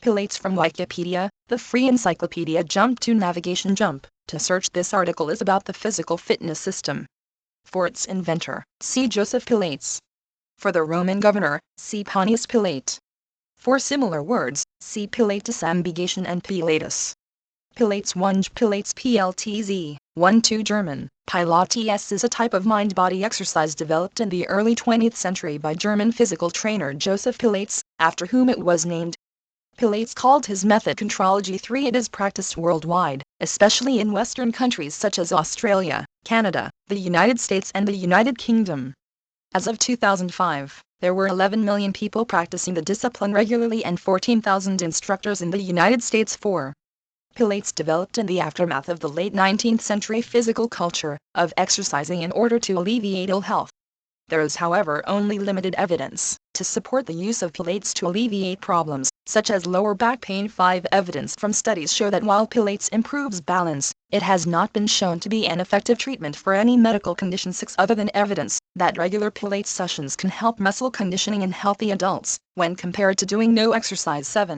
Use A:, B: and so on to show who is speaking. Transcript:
A: Pilates from Wikipedia, the free encyclopedia Jump to Navigation Jump, to search this article is about the physical fitness system. For its inventor, see Joseph Pilates. For the Roman governor, see Pontius Pilate. For similar words, see Pilatus ambigation and Pilatus. Pilates 1 Pilates PLTZ 1 2 German Pilates is a type of mind-body exercise developed in the early 20th century by German physical trainer Joseph Pilates, after whom it was named. Pilates called his method Contrology 3. It is practiced worldwide, especially in Western countries such as Australia, Canada, the United States and the United Kingdom. As of 2005, there were 11 million people practicing the discipline regularly and 14,000 instructors in the United States for Pilates developed in the aftermath of the late 19th century physical culture of exercising in order to alleviate ill health. There is however only limited evidence to support the use of Pilates to alleviate problems, such as lower back pain. 5 Evidence from studies show that while Pilates improves balance, it has not been shown to be an effective treatment for any medical condition. 6 Other than evidence that regular Pilates sessions can help muscle conditioning in healthy adults, when compared to doing no exercise. 7